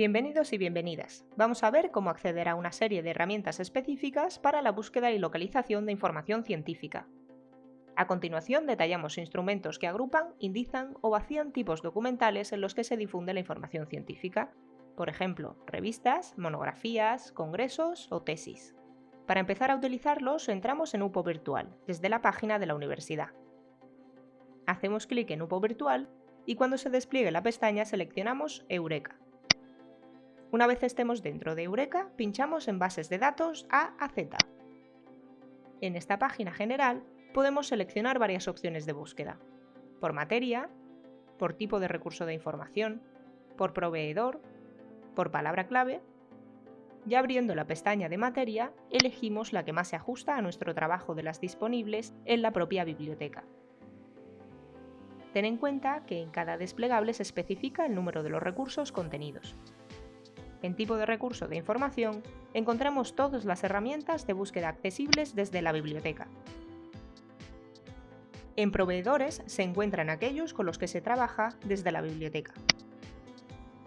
Bienvenidos y bienvenidas. Vamos a ver cómo acceder a una serie de herramientas específicas para la búsqueda y localización de información científica. A continuación detallamos instrumentos que agrupan, indizan o vacían tipos documentales en los que se difunde la información científica, por ejemplo, revistas, monografías, congresos o tesis. Para empezar a utilizarlos entramos en UPO Virtual, desde la página de la universidad. Hacemos clic en UPO Virtual y cuando se despliegue la pestaña seleccionamos Eureka. Una vez estemos dentro de Eureka, pinchamos en Bases de datos A a Z. En esta página general podemos seleccionar varias opciones de búsqueda. Por materia, por tipo de recurso de información, por proveedor, por palabra clave. Y abriendo la pestaña de materia, elegimos la que más se ajusta a nuestro trabajo de las disponibles en la propia biblioteca. Ten en cuenta que en cada desplegable se especifica el número de los recursos contenidos. En tipo de recurso de información, encontramos todas las herramientas de búsqueda accesibles desde la biblioteca. En proveedores se encuentran aquellos con los que se trabaja desde la biblioteca.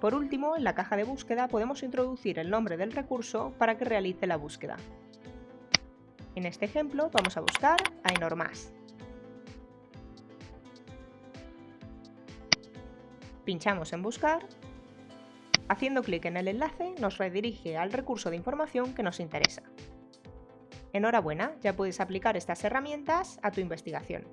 Por último, en la caja de búsqueda podemos introducir el nombre del recurso para que realice la búsqueda. En este ejemplo vamos a buscar Ainormas. Pinchamos en Buscar Haciendo clic en el enlace nos redirige al recurso de información que nos interesa. Enhorabuena, ya puedes aplicar estas herramientas a tu investigación.